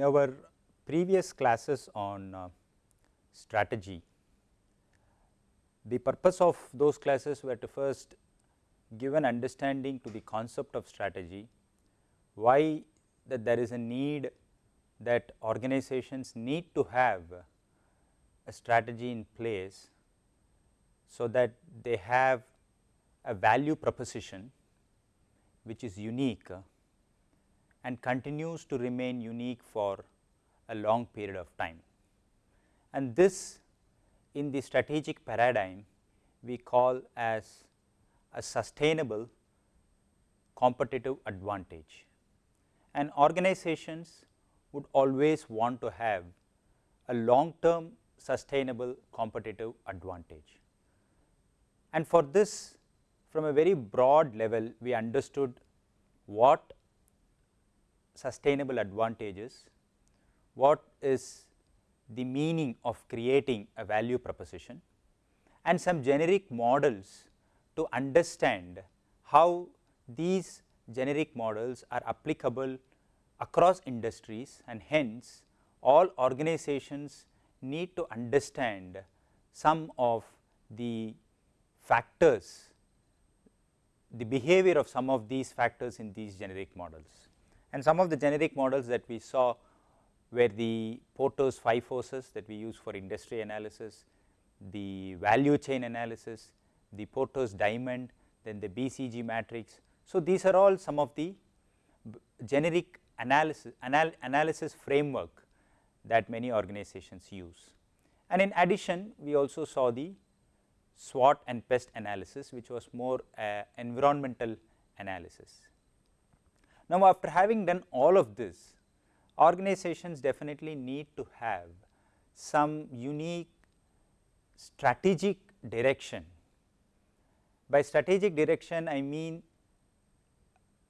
In our previous classes on uh, strategy, the purpose of those classes were to first give an understanding to the concept of strategy, why that there is a need that organizations need to have a strategy in place, so that they have a value proposition which is unique and continues to remain unique for a long period of time. And this in the strategic paradigm we call as a sustainable competitive advantage. And organizations would always want to have a long term sustainable competitive advantage. And for this from a very broad level we understood what sustainable advantages, what is the meaning of creating a value proposition and some generic models to understand how these generic models are applicable across industries and hence all organizations need to understand some of the factors, the behavior of some of these factors in these generic models. And some of the generic models that we saw were the Porter's five forces that we use for industry analysis, the value chain analysis, the Porter's diamond, then the BCG matrix. So, these are all some of the generic analysis, anal analysis framework that many organizations use. And in addition, we also saw the SWOT and PEST analysis, which was more uh, environmental analysis. Now, after having done all of this, organizations definitely need to have some unique strategic direction. By strategic direction, I mean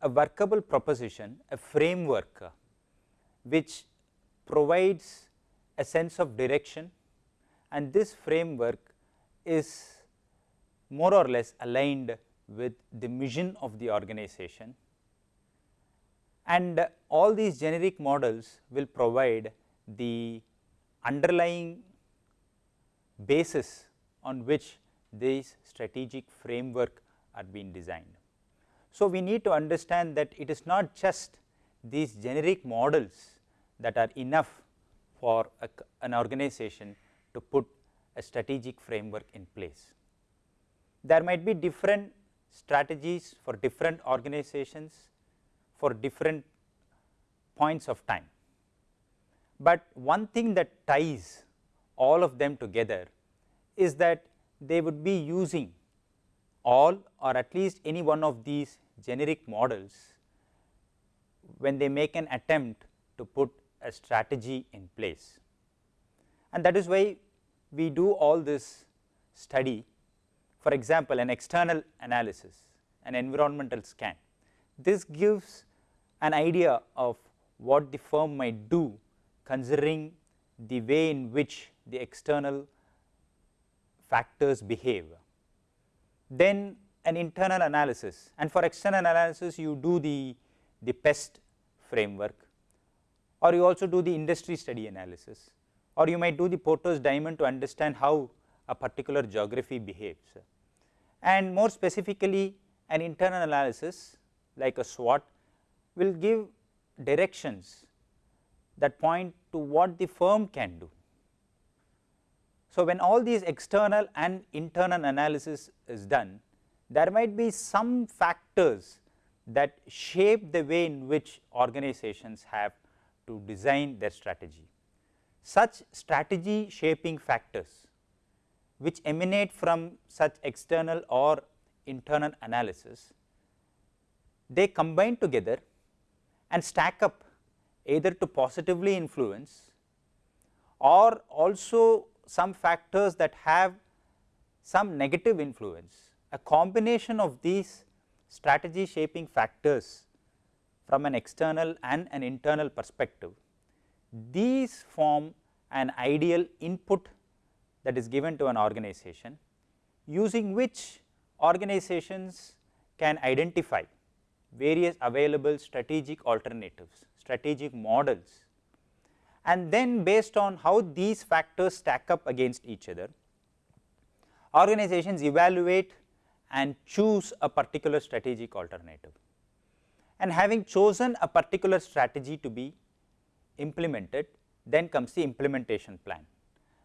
a workable proposition, a framework uh, which provides a sense of direction and this framework is more or less aligned with the mission of the organization and all these generic models will provide the underlying basis on which these strategic framework are being designed. So, we need to understand that it is not just these generic models that are enough for a, an organization to put a strategic framework in place. There might be different strategies for different organizations for different points of time. But one thing that ties all of them together is that they would be using all or at least any one of these generic models when they make an attempt to put a strategy in place. And that is why we do all this study for example, an external analysis, an environmental scan. This gives an idea of what the firm might do considering the way in which the external factors behave. Then an internal analysis and for external analysis you do the, the PEST framework or you also do the industry study analysis or you might do the Porter's diamond to understand how a particular geography behaves. And more specifically an internal analysis like a SWOT will give directions that point to what the firm can do. So, when all these external and internal analysis is done, there might be some factors that shape the way in which organizations have to design their strategy. Such strategy shaping factors which emanate from such external or internal analysis, they combine together and stack up either to positively influence or also some factors that have some negative influence. A combination of these strategy shaping factors from an external and an internal perspective, these form an ideal input that is given to an organization using which organizations can identify various available strategic alternatives, strategic models and then based on how these factors stack up against each other, organizations evaluate and choose a particular strategic alternative. And having chosen a particular strategy to be implemented, then comes the implementation plan.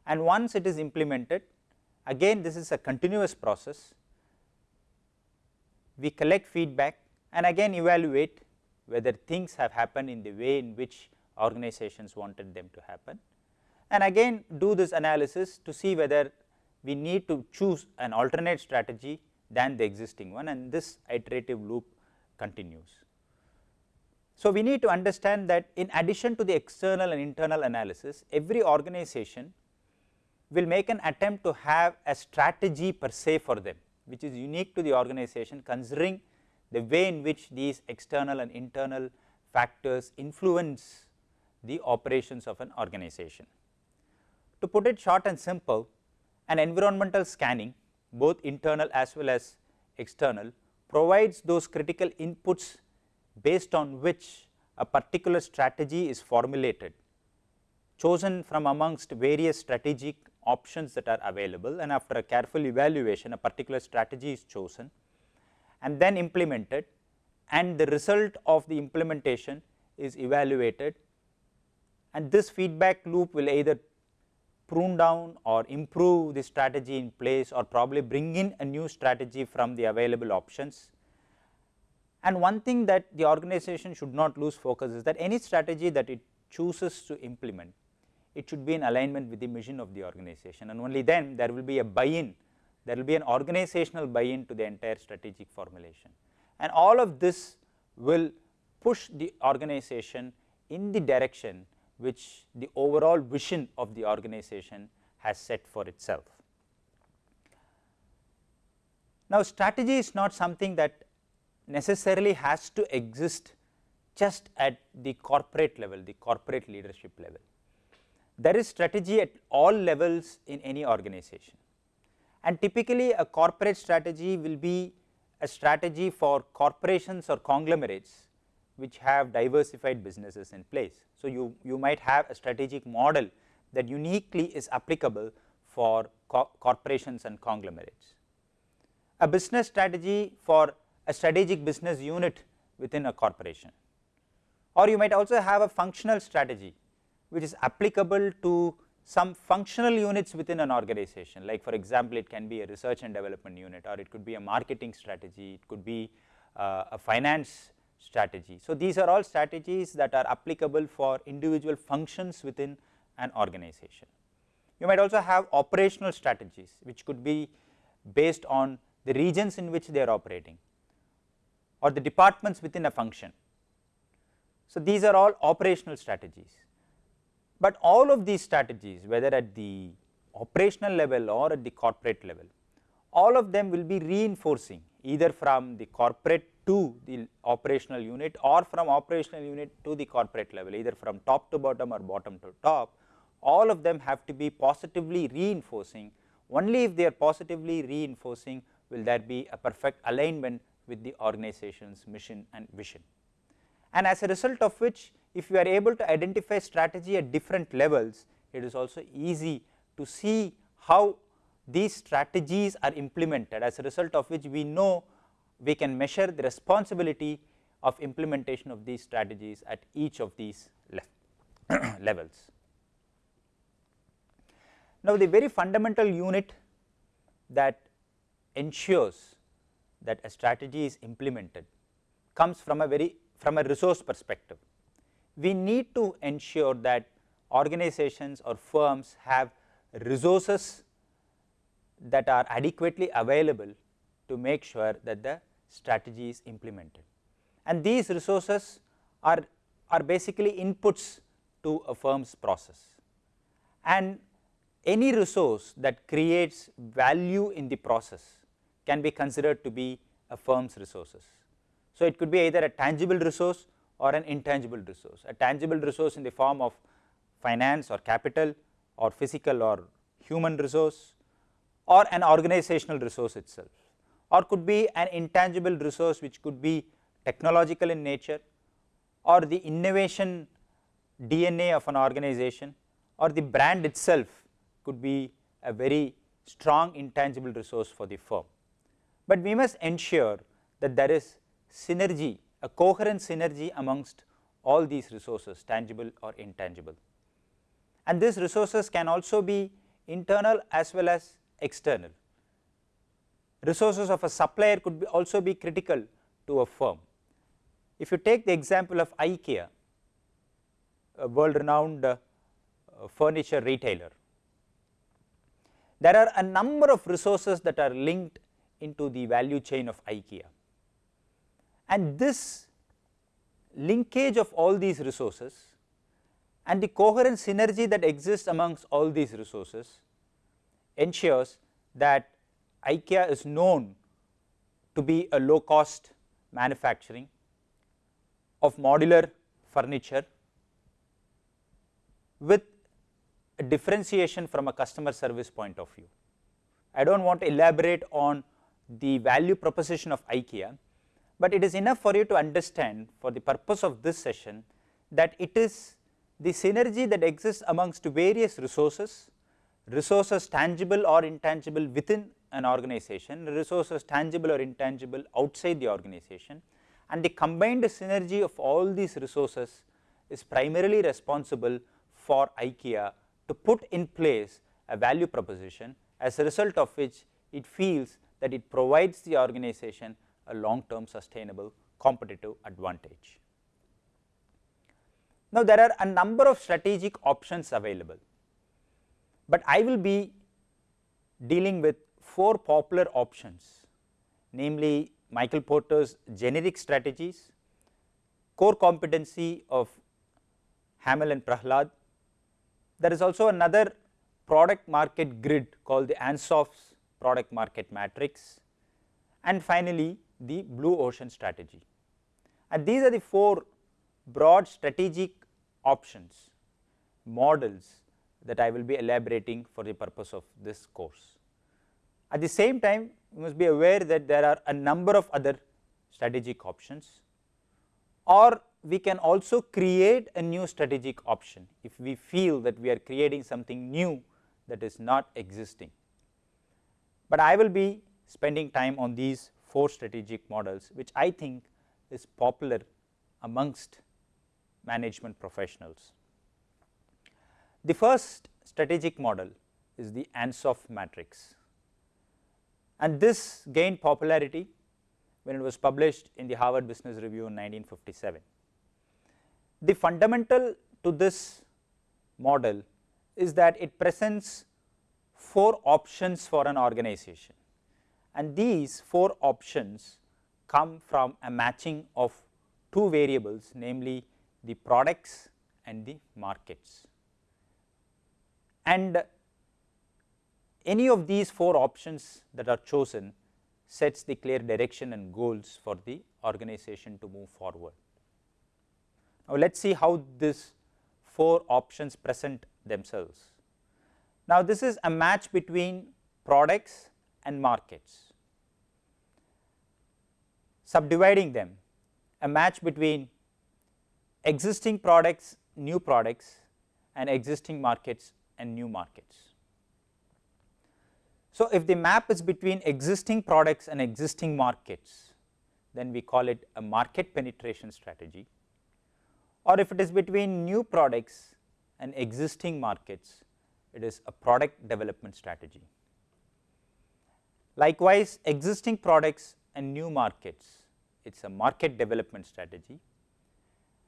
And once it is implemented, again this is a continuous process, we collect feedback and again evaluate whether things have happened in the way in which organizations wanted them to happen and again do this analysis to see whether we need to choose an alternate strategy than the existing one and this iterative loop continues. So, we need to understand that in addition to the external and internal analysis, every organization will make an attempt to have a strategy per se for them, which is unique to the organization considering the way in which these external and internal factors influence the operations of an organization. To put it short and simple, an environmental scanning both internal as well as external provides those critical inputs based on which a particular strategy is formulated chosen from amongst various strategic options that are available and after a careful evaluation a particular strategy is chosen and then implemented and the result of the implementation is evaluated and this feedback loop will either prune down or improve the strategy in place or probably bring in a new strategy from the available options. And one thing that the organization should not lose focus is that any strategy that it chooses to implement, it should be in alignment with the mission of the organization and only then there will be a buy-in, there will be an organizational buy-in to the entire strategic formulation. And all of this will push the organization in the direction which the overall vision of the organization has set for itself. Now, strategy is not something that necessarily has to exist just at the corporate level, the corporate leadership level. There is strategy at all levels in any organization and typically a corporate strategy will be a strategy for corporations or conglomerates which have diversified businesses in place. So, you, you might have a strategic model that uniquely is applicable for co corporations and conglomerates. A business strategy for a strategic business unit within a corporation or you might also have a functional strategy which is applicable to some functional units within an organization like for example, it can be a research and development unit or it could be a marketing strategy, it could be uh, a finance strategy. So, these are all strategies that are applicable for individual functions within an organization. You might also have operational strategies which could be based on the regions in which they are operating or the departments within a function. So, these are all operational strategies, but all of these strategies whether at the operational level or at the corporate level, all of them will be reinforcing either from the corporate to the operational unit or from operational unit to the corporate level either from top to bottom or bottom to top all of them have to be positively reinforcing only if they are positively reinforcing will there be a perfect alignment with the organization's mission and vision. And as a result of which if you are able to identify strategy at different levels it is also easy to see how these strategies are implemented as a result of which we know we can measure the responsibility of implementation of these strategies at each of these le levels. Now, the very fundamental unit that ensures that a strategy is implemented comes from a very from a resource perspective. We need to ensure that organizations or firms have resources that are adequately available to make sure that the strategy is implemented. And these resources are, are basically inputs to a firm's process. And any resource that creates value in the process can be considered to be a firm's resources. So, it could be either a tangible resource or an intangible resource. A tangible resource in the form of finance or capital or physical or human resource or an organizational resource itself or could be an intangible resource which could be technological in nature or the innovation DNA of an organization or the brand itself could be a very strong intangible resource for the firm. But we must ensure that there is synergy, a coherent synergy amongst all these resources tangible or intangible. And these resources can also be internal as well as external. Resources of a supplier could be also be critical to a firm. If you take the example of IKEA, a world renowned uh, furniture retailer, there are a number of resources that are linked into the value chain of IKEA. And this linkage of all these resources and the coherent synergy that exists amongst all these resources ensures that IKEA is known to be a low cost manufacturing of modular furniture with a differentiation from a customer service point of view. I do not want to elaborate on the value proposition of IKEA, but it is enough for you to understand for the purpose of this session that it is the synergy that exists amongst various resources, resources tangible or intangible within an organization, resources tangible or intangible outside the organization. And the combined synergy of all these resources is primarily responsible for IKEA to put in place a value proposition as a result of which it feels that it provides the organization a long term sustainable competitive advantage. Now, there are a number of strategic options available, but I will be dealing with four popular options namely Michael Porter's generic strategies, core competency of Hamel and Prahalad. There is also another product market grid called the Ansoff's product market matrix and finally the blue ocean strategy. And these are the four broad strategic options, models that I will be elaborating for the purpose of this course. At the same time, you must be aware that there are a number of other strategic options or we can also create a new strategic option if we feel that we are creating something new that is not existing. But I will be spending time on these four strategic models which I think is popular amongst management professionals. The first strategic model is the Ansoff matrix and this gained popularity when it was published in the Harvard Business Review in 1957. The fundamental to this model is that it presents four options for an organization and these four options come from a matching of two variables namely the products and the markets. And any of these four options that are chosen sets the clear direction and goals for the organization to move forward. Now, let us see how these four options present themselves. Now, this is a match between products and markets. Subdividing them, a match between existing products, new products and existing markets and new markets. So, if the map is between existing products and existing markets, then we call it a market penetration strategy or if it is between new products and existing markets, it is a product development strategy. Likewise, existing products and new markets, it is a market development strategy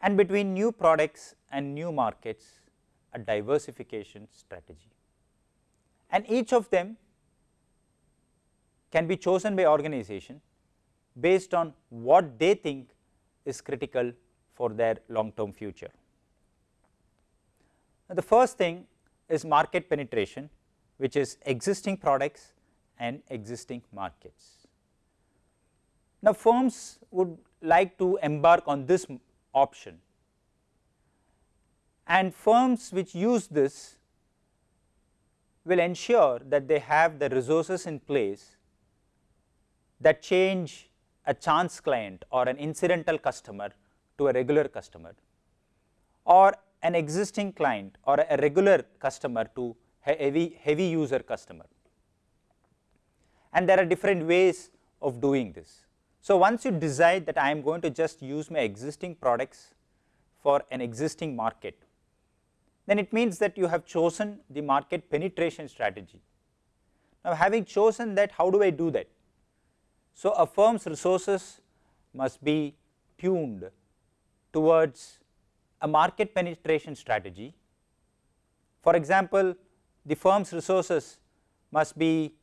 and between new products and new markets, a diversification strategy. And each of them can be chosen by organization based on what they think is critical for their long term future. Now, the first thing is market penetration which is existing products and existing markets. Now, firms would like to embark on this option and firms which use this will ensure that they have the resources in place that change a chance client or an incidental customer to a regular customer or an existing client or a regular customer to a heavy, heavy user customer. And there are different ways of doing this. So, once you decide that I am going to just use my existing products for an existing market, then it means that you have chosen the market penetration strategy. Now, having chosen that how do I do that? So, a firm's resources must be tuned towards a market penetration strategy. For example, the firm's resources must be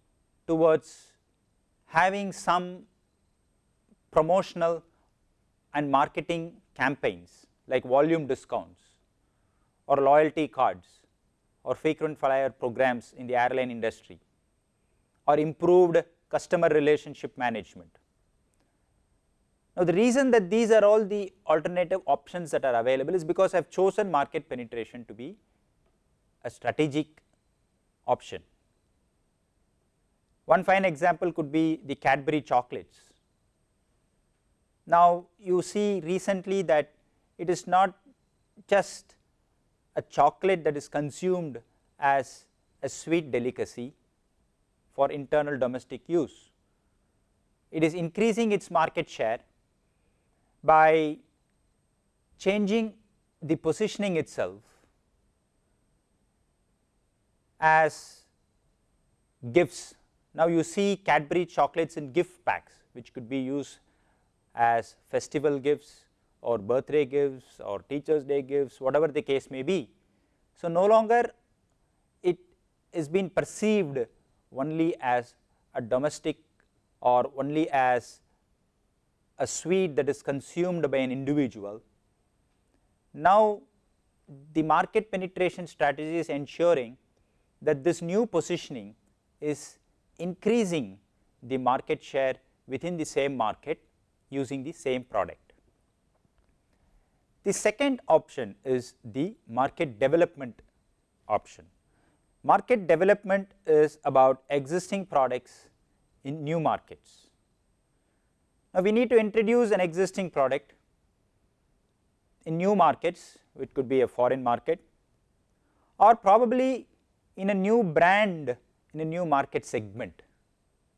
towards having some promotional and marketing campaigns like volume discounts or loyalty cards or frequent flyer programs in the airline industry or improved customer relationship management. Now, the reason that these are all the alternative options that are available is because I have chosen market penetration to be a strategic option. One fine example could be the Cadbury chocolates. Now, you see recently that it is not just a chocolate that is consumed as a sweet delicacy for internal domestic use. It is increasing its market share by changing the positioning itself as gifts. Now, you see Cadbury chocolates in gift packs which could be used as festival gifts or birthday gifts or teachers day gifts whatever the case may be. So, no longer it is being perceived only as a domestic or only as a sweet that is consumed by an individual. Now, the market penetration strategy is ensuring that this new positioning is increasing the market share within the same market using the same product. The second option is the market development option. Market development is about existing products in new markets. Now, we need to introduce an existing product in new markets which could be a foreign market or probably in a new brand in a new market segment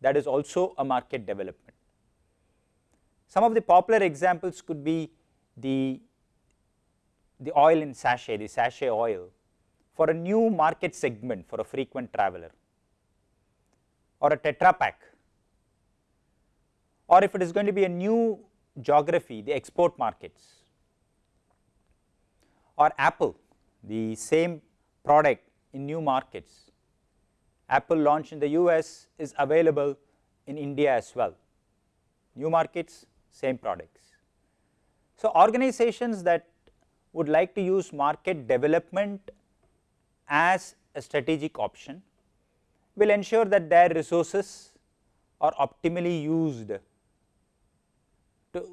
that is also a market development. Some of the popular examples could be the, the oil in sachet, the sachet oil for a new market segment for a frequent traveler or a Tetra Pak or if it is going to be a new geography the export markets or Apple the same product in new markets. Apple launch in the US is available in India as well, new markets same products. So, organizations that would like to use market development as a strategic option will ensure that their resources are optimally used to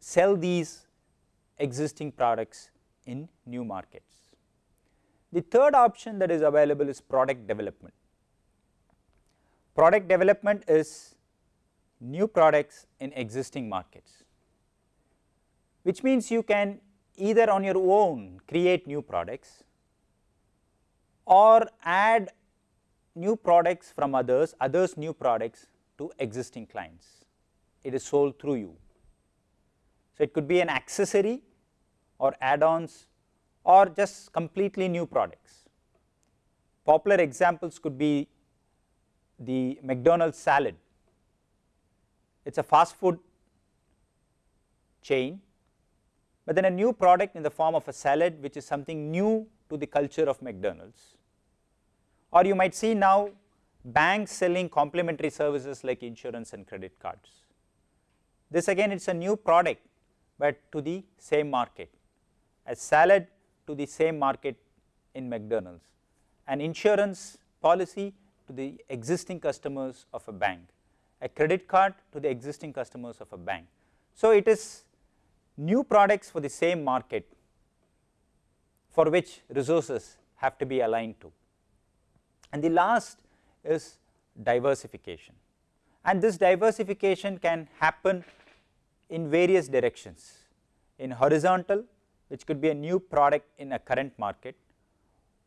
sell these existing products in new markets. The third option that is available is product development. Product development is new products in existing markets, which means you can either on your own create new products or add new products from others, others new products to existing clients. It is sold through you. So, it could be an accessory or add-ons or just completely new products. Popular examples could be the McDonald's salad. It is a fast food chain, but then a new product in the form of a salad which is something new to the culture of McDonald's. Or you might see now banks selling complementary services like insurance and credit cards. This again it is a new product but to the same market, a salad to the same market in McDonald's, an insurance policy to the existing customers of a bank, a credit card to the existing customers of a bank. So, it is new products for the same market for which resources have to be aligned to. And the last is diversification and this diversification can happen in various directions in horizontal which could be a new product in a current market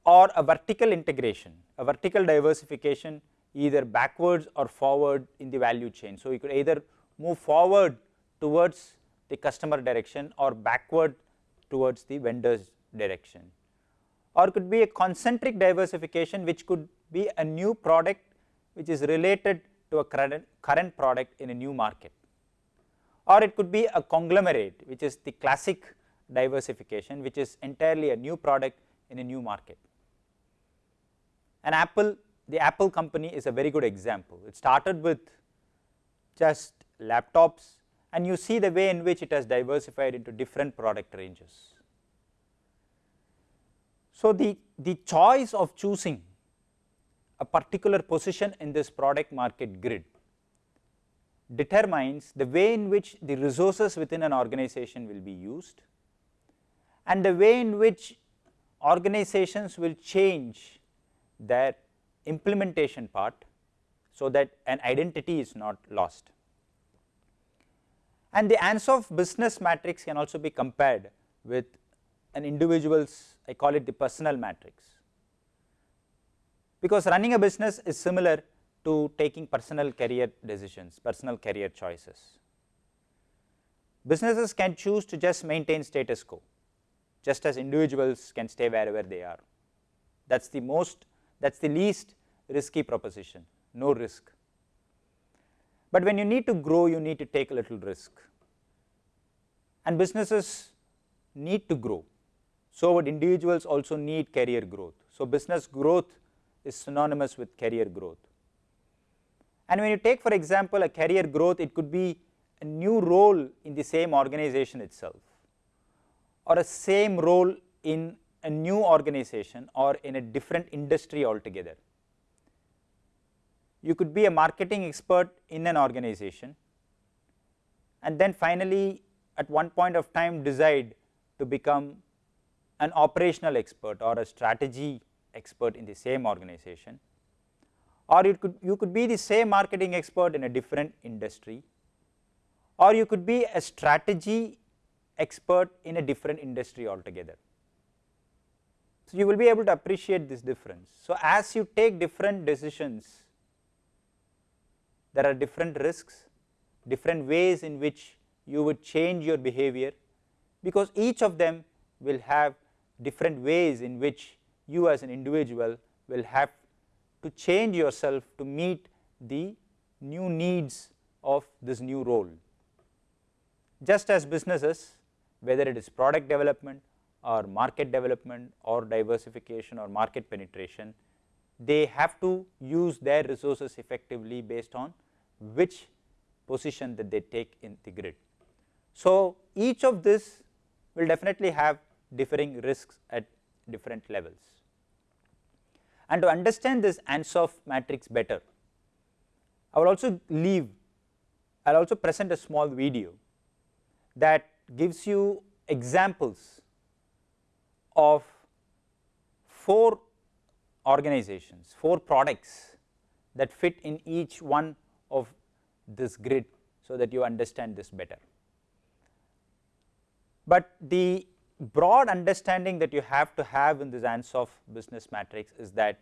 or a vertical integration, a vertical diversification either backwards or forward in the value chain. So, you could either move forward towards the customer direction or backward towards the vendor's direction or could be a concentric diversification which could be a new product which is related to a current, current product in a new market or it could be a conglomerate which is the classic diversification which is entirely a new product in a new market. An Apple, the Apple company is a very good example. It started with just laptops and you see the way in which it has diversified into different product ranges. So, the, the choice of choosing a particular position in this product market grid determines the way in which the resources within an organization will be used and the way in which organizations will change their implementation part so that an identity is not lost. And the Ansoff business matrix can also be compared with an individual's I call it the personal matrix because running a business is similar to taking personal career decisions, personal career choices. Businesses can choose to just maintain status quo just as individuals can stay wherever they are. That is the most that is the least risky proposition, no risk. But when you need to grow, you need to take a little risk and businesses need to grow. So, would individuals also need career growth. So, business growth is synonymous with career growth. And when you take for example, a career growth, it could be a new role in the same organization itself or a same role in a new organization or in a different industry altogether. You could be a marketing expert in an organization and then finally at one point of time decide to become an operational expert or a strategy expert in the same organization or you could you could be the same marketing expert in a different industry or you could be a strategy expert in a different industry altogether. So, you will be able to appreciate this difference. So, as you take different decisions, there are different risks, different ways in which you would change your behavior, because each of them will have different ways in which you as an individual will have to change yourself to meet the new needs of this new role. Just as businesses whether it is product development or market development or diversification or market penetration, they have to use their resources effectively based on which position that they take in the grid. So, each of this will definitely have differing risks at different levels. And to understand this Ansoff matrix better, I will also leave, I will also present a small video that gives you examples of four organizations, four products that fit in each one of this grid so that you understand this better. But the broad understanding that you have to have in this Ansoff business matrix is that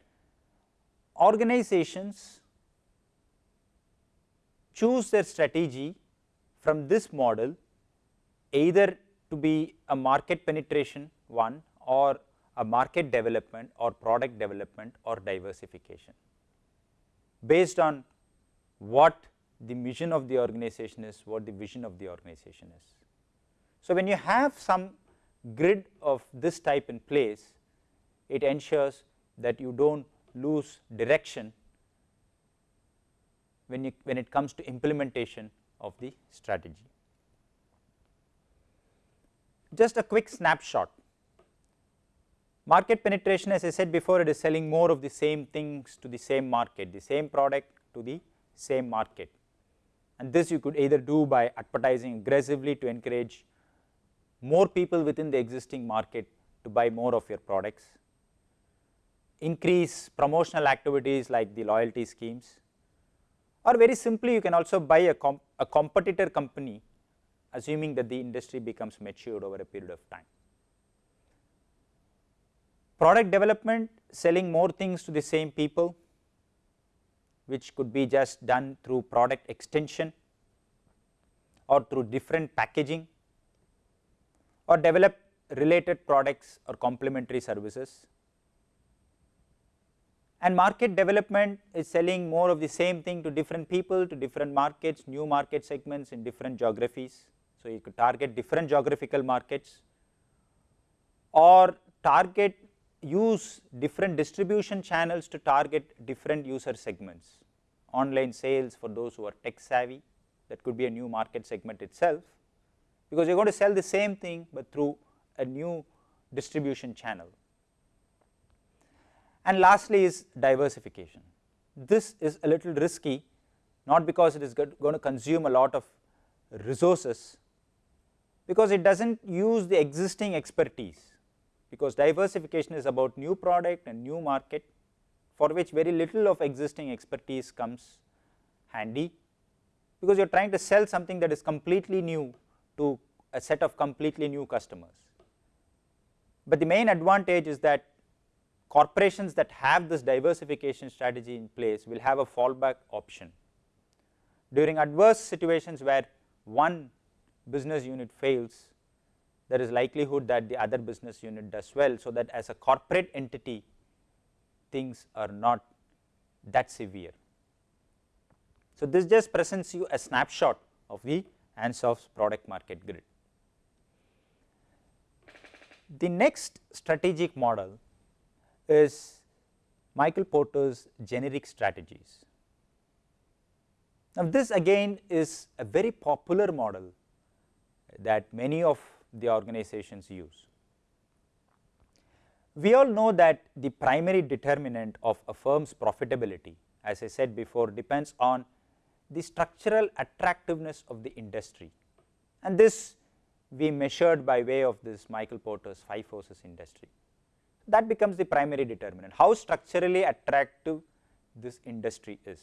organizations choose their strategy from this model either to be a market penetration one or a market development or product development or diversification based on what the mission of the organization is, what the vision of the organization is. So, when you have some grid of this type in place, it ensures that you do not lose direction when, you, when it comes to implementation of the strategy. Just a quick snapshot. Market penetration as I said before it is selling more of the same things to the same market, the same product to the same market. And this you could either do by advertising aggressively to encourage more people within the existing market to buy more of your products, increase promotional activities like the loyalty schemes. Or very simply you can also buy a, comp a competitor company assuming that the industry becomes matured over a period of time. Product development selling more things to the same people which could be just done through product extension or through different packaging or develop related products or complementary services. And market development is selling more of the same thing to different people, to different markets, new market segments in different geographies. So, you could target different geographical markets or target use different distribution channels to target different user segments, online sales for those who are tech savvy that could be a new market segment itself, because you are going to sell the same thing, but through a new distribution channel. And lastly is diversification. This is a little risky not because it is going to consume a lot of resources, because it does not use the existing expertise because diversification is about new product and new market for which very little of existing expertise comes handy because you are trying to sell something that is completely new to a set of completely new customers. But the main advantage is that corporations that have this diversification strategy in place will have a fallback option. During adverse situations where one business unit fails, there is likelihood that the other business unit does well. So, that as a corporate entity things are not that severe. So, this just presents you a snapshot of the Ansoff's product market grid. The next strategic model is Michael Porter's generic strategies. Now, this again is a very popular model that many of the organizations use. We all know that the primary determinant of a firm's profitability as I said before depends on the structural attractiveness of the industry and this we measured by way of this Michael Porter's 5 forces industry. That becomes the primary determinant, how structurally attractive this industry is.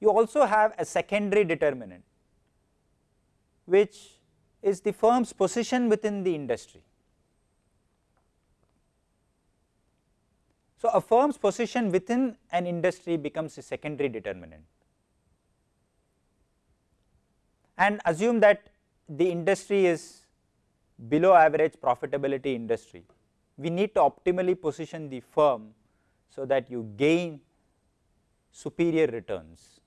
You also have a secondary determinant which is the firm's position within the industry. So, a firm's position within an industry becomes a secondary determinant and assume that the industry is below average profitability industry. We need to optimally position the firm so that you gain superior returns.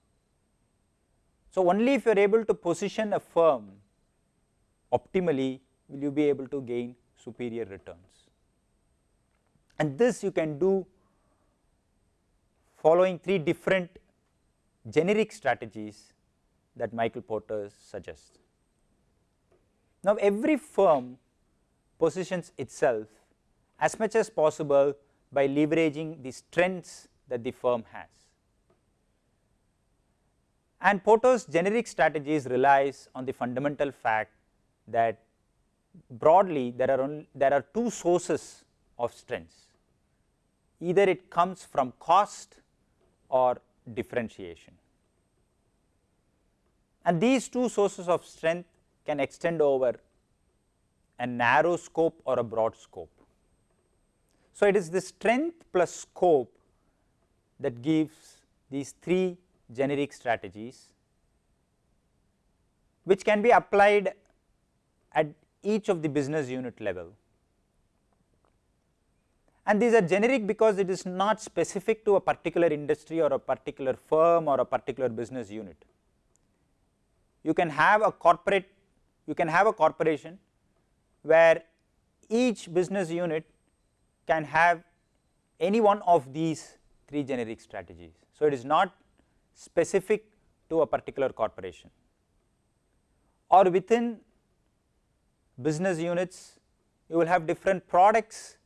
So, only if you are able to position a firm optimally will you be able to gain superior returns. And this you can do following three different generic strategies that Michael Porter suggests. Now, every firm positions itself as much as possible by leveraging the strengths that the firm has. And Porter's generic strategies relies on the fundamental fact that broadly there are only there are two sources of strengths either it comes from cost or differentiation and these two sources of strength can extend over a narrow scope or a broad scope. So, it is the strength plus scope that gives these three generic strategies which can be applied at each of the business unit level. And these are generic because it is not specific to a particular industry or a particular firm or a particular business unit. You can have a corporate, you can have a corporation where each business unit can have any one of these three generic strategies. So, it is not specific to a particular corporation or within business units, you will have different products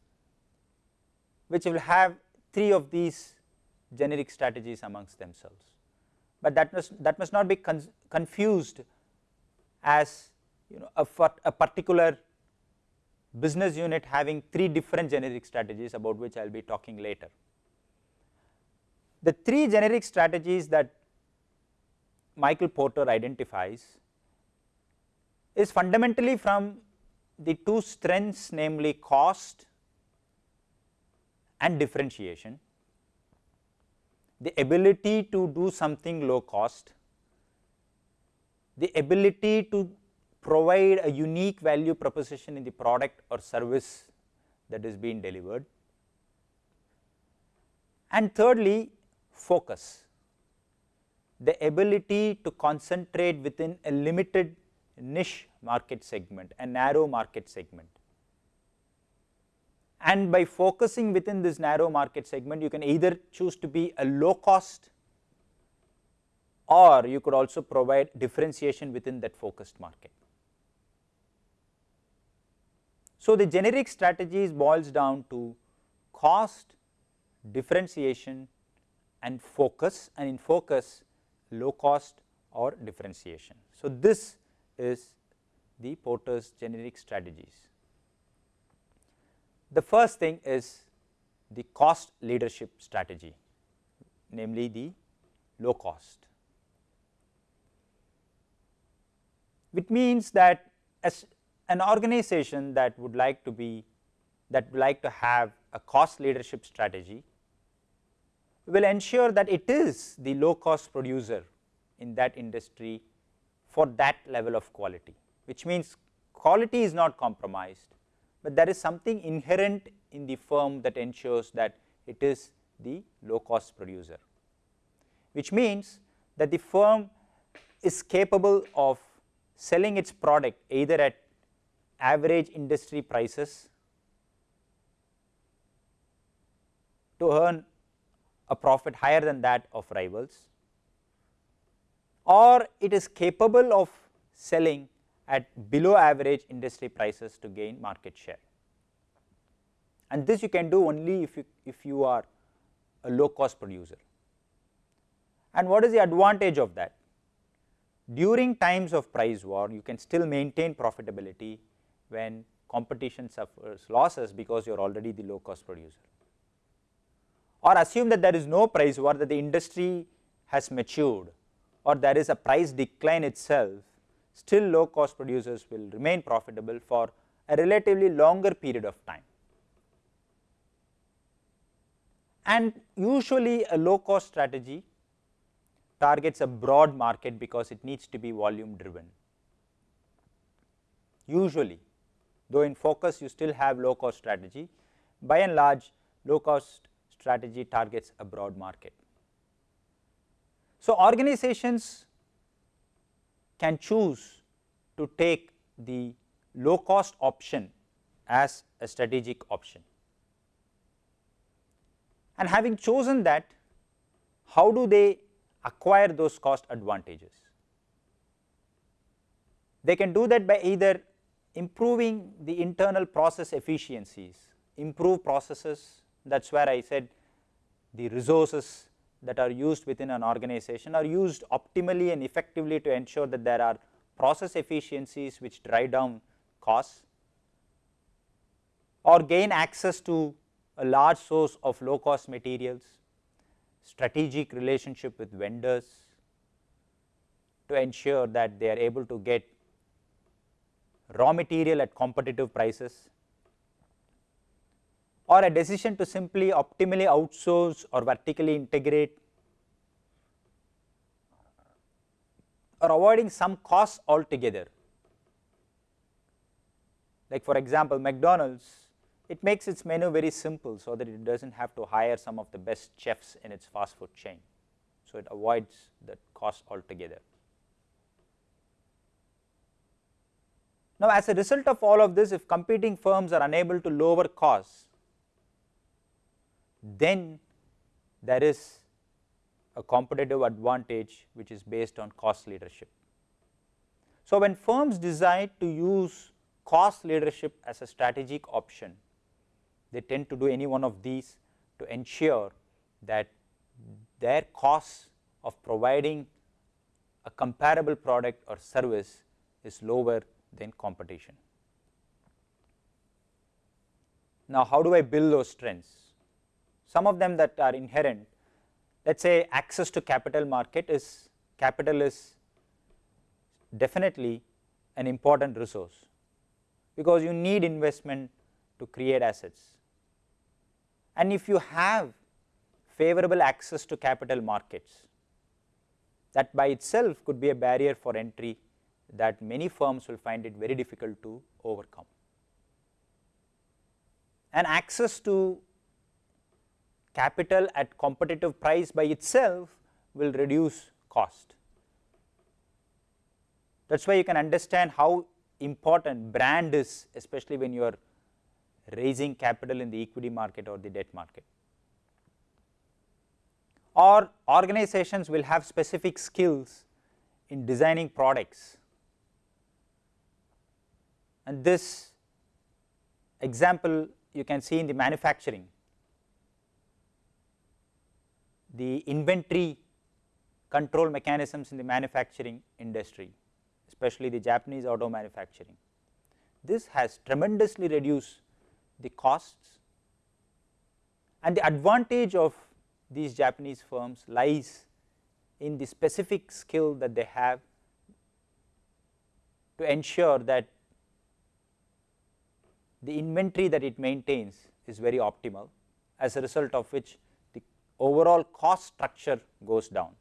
which will have three of these generic strategies amongst themselves. But that must that must not be confused as you know a, a particular business unit having three different generic strategies about which I will be talking later. The three generic strategies that Michael Porter identifies is fundamentally from the two strengths namely cost and differentiation, the ability to do something low cost, the ability to provide a unique value proposition in the product or service that is being delivered. And thirdly, focus, the ability to concentrate within a limited niche market segment, a narrow market segment. And by focusing within this narrow market segment, you can either choose to be a low cost or you could also provide differentiation within that focused market. So, the generic strategies boils down to cost, differentiation and focus and in focus low cost or differentiation. So, this is the Porter's generic strategies. The first thing is the cost leadership strategy, namely the low cost, which means that as an organization that would like to be that would like to have a cost leadership strategy will ensure that it is the low cost producer in that industry for that level of quality, which means quality is not compromised, but there is something inherent in the firm that ensures that it is the low cost producer, which means that the firm is capable of selling its product either at average industry prices to earn a profit higher than that of rivals or it is capable of selling at below average industry prices to gain market share. And this you can do only if you, if you are a low cost producer. And what is the advantage of that? During times of price war, you can still maintain profitability when competition suffers losses because you are already the low cost producer. Or assume that there is no price war, that the industry has matured or there is a price decline itself, still low cost producers will remain profitable for a relatively longer period of time. And usually a low cost strategy targets a broad market because it needs to be volume driven. Usually, though in focus you still have low cost strategy, by and large low cost strategy targets a broad market. So, organizations can choose to take the low cost option as a strategic option. And having chosen that, how do they acquire those cost advantages? They can do that by either improving the internal process efficiencies, improve processes that is where I said the resources that are used within an organization are used optimally and effectively to ensure that there are process efficiencies which drive down costs or gain access to a large source of low cost materials, strategic relationship with vendors to ensure that they are able to get raw material at competitive prices or a decision to simply optimally outsource or vertically integrate or avoiding some costs altogether. Like for example, McDonald's, it makes its menu very simple so that it does not have to hire some of the best chefs in its fast food chain. So, it avoids that cost altogether. Now, as a result of all of this, if competing firms are unable to lower costs, then there is a competitive advantage which is based on cost leadership. So, when firms decide to use cost leadership as a strategic option, they tend to do any one of these to ensure that their costs of providing a comparable product or service is lower than competition. Now, how do I build those strengths? Some of them that are inherent let us say access to capital market is capital is definitely an important resource because you need investment to create assets and if you have favorable access to capital markets that by itself could be a barrier for entry that many firms will find it very difficult to overcome. And access to capital at competitive price by itself will reduce cost. That is why you can understand how important brand is especially when you are raising capital in the equity market or the debt market. Or organizations will have specific skills in designing products and this example you can see in the manufacturing. The inventory control mechanisms in the manufacturing industry, especially the Japanese auto manufacturing. This has tremendously reduced the costs and the advantage of these Japanese firms lies in the specific skill that they have to ensure that the inventory that it maintains is very optimal as a result of which overall cost structure goes down.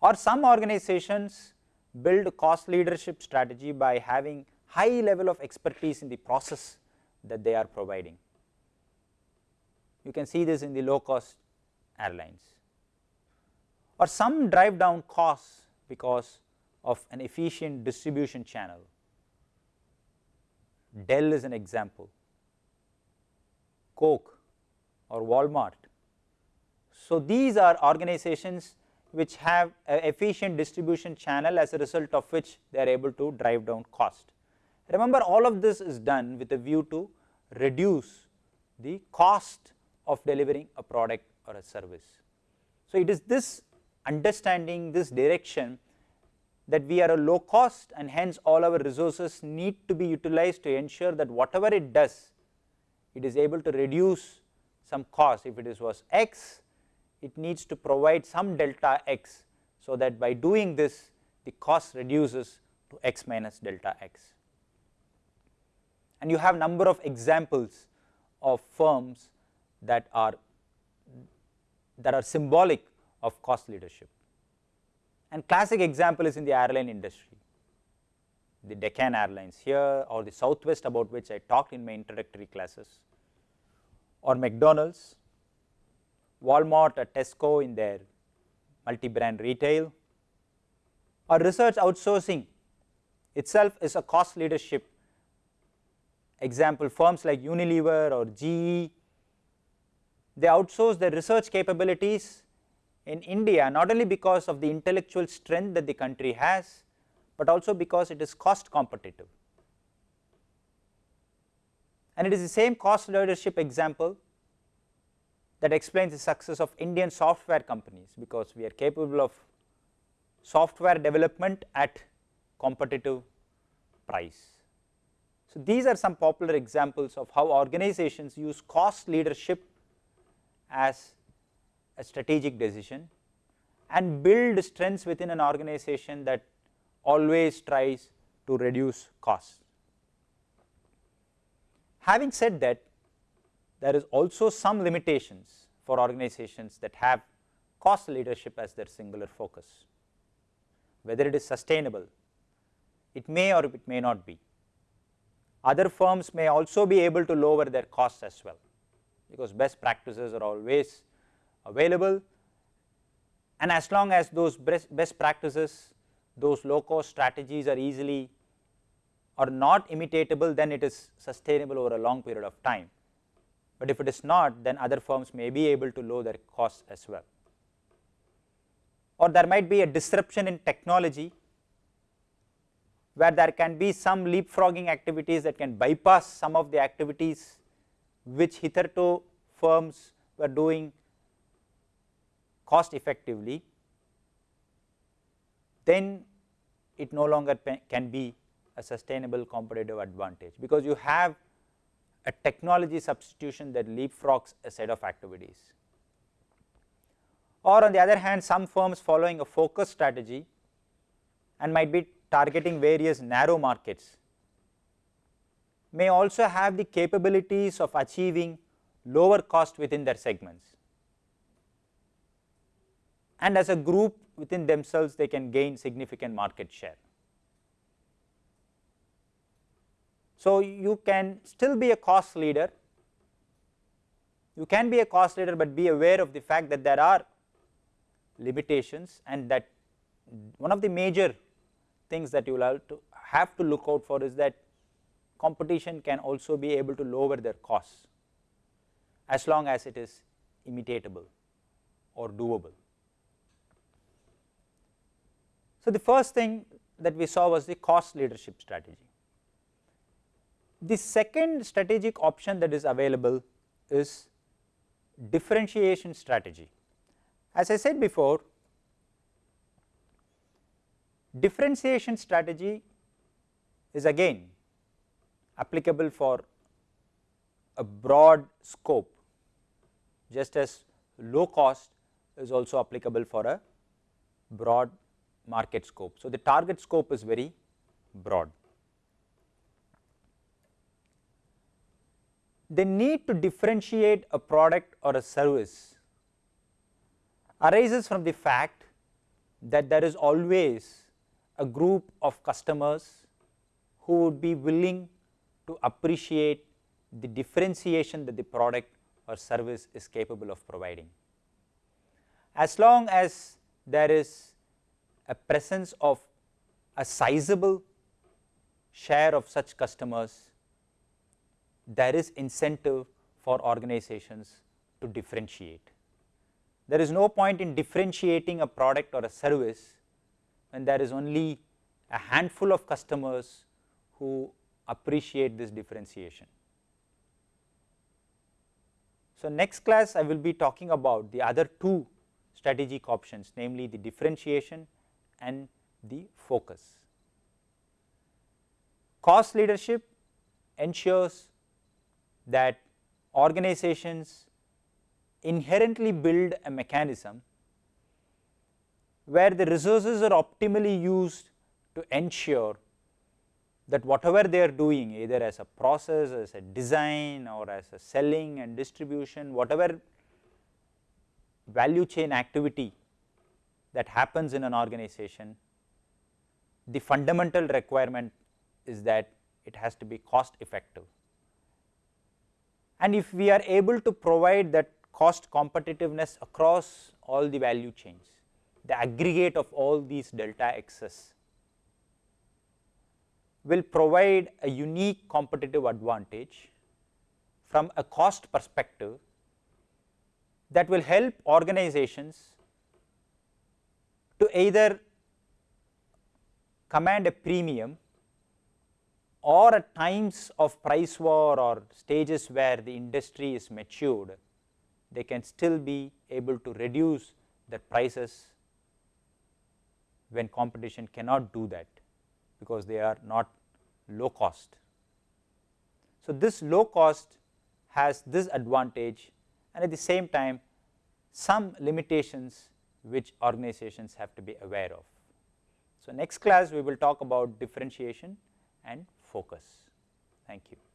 Or some organizations build cost leadership strategy by having high level of expertise in the process that they are providing. You can see this in the low cost airlines or some drive down costs because of an efficient distribution channel Dell is an example, Coke or Walmart. So, these are organizations which have efficient distribution channel as a result of which they are able to drive down cost. Remember all of this is done with a view to reduce the cost of delivering a product or a service. So, it is this understanding this direction that we are a low cost and hence all our resources need to be utilized to ensure that whatever it does, it is able to reduce some cost. If it is was x, it needs to provide some delta x, so that by doing this the cost reduces to x minus delta x. And you have number of examples of firms that are that are symbolic of cost leadership and classic example is in the airline industry, the Deccan Airlines here or the Southwest about which I talked in my introductory classes or McDonald's, Walmart or Tesco in their multi-brand retail or research outsourcing itself is a cost leadership example firms like Unilever or GE, they outsource their research capabilities in India not only because of the intellectual strength that the country has, but also because it is cost competitive. And it is the same cost leadership example that explains the success of Indian software companies, because we are capable of software development at competitive price. So, these are some popular examples of how organizations use cost leadership as a strategic decision and build strengths within an organization that always tries to reduce costs. Having said that, there is also some limitations for organizations that have cost leadership as their singular focus. Whether it is sustainable, it may or it may not be. Other firms may also be able to lower their costs as well, because best practices are always available and as long as those best practices those low cost strategies are easily or not imitatable then it is sustainable over a long period of time. But if it is not then other firms may be able to lower their costs as well. Or there might be a disruption in technology where there can be some leapfrogging activities that can bypass some of the activities which hitherto firms were doing cost effectively, then it no longer can be a sustainable competitive advantage, because you have a technology substitution that leapfrogs a set of activities. Or on the other hand some firms following a focus strategy and might be targeting various narrow markets may also have the capabilities of achieving lower cost within their segments and as a group within themselves they can gain significant market share. So, you can still be a cost leader, you can be a cost leader, but be aware of the fact that there are limitations and that one of the major things that you will have to, have to look out for is that competition can also be able to lower their costs as long as it is imitatable or doable. So, the first thing that we saw was the cost leadership strategy. The second strategic option that is available is differentiation strategy. As I said before, differentiation strategy is again applicable for a broad scope just as low cost is also applicable for a broad market scope. So, the target scope is very broad. The need to differentiate a product or a service arises from the fact that there is always a group of customers who would be willing to appreciate the differentiation that the product or service is capable of providing. As long as there is a presence of a sizable share of such customers, there is incentive for organizations to differentiate. There is no point in differentiating a product or a service when there is only a handful of customers who appreciate this differentiation. So, next class I will be talking about the other two strategic options namely the differentiation and the focus. Cost leadership ensures that organizations inherently build a mechanism where the resources are optimally used to ensure that whatever they are doing either as a process, as a design or as a selling and distribution, whatever value chain activity that happens in an organization, the fundamental requirement is that it has to be cost effective. And if we are able to provide that cost competitiveness across all the value chains, the aggregate of all these delta x's will provide a unique competitive advantage from a cost perspective that will help organizations to either command a premium or at times of price war or stages where the industry is matured, they can still be able to reduce their prices when competition cannot do that because they are not low cost. So, this low cost has this advantage and at the same time some limitations which organizations have to be aware of. So, next class we will talk about differentiation and focus. Thank you.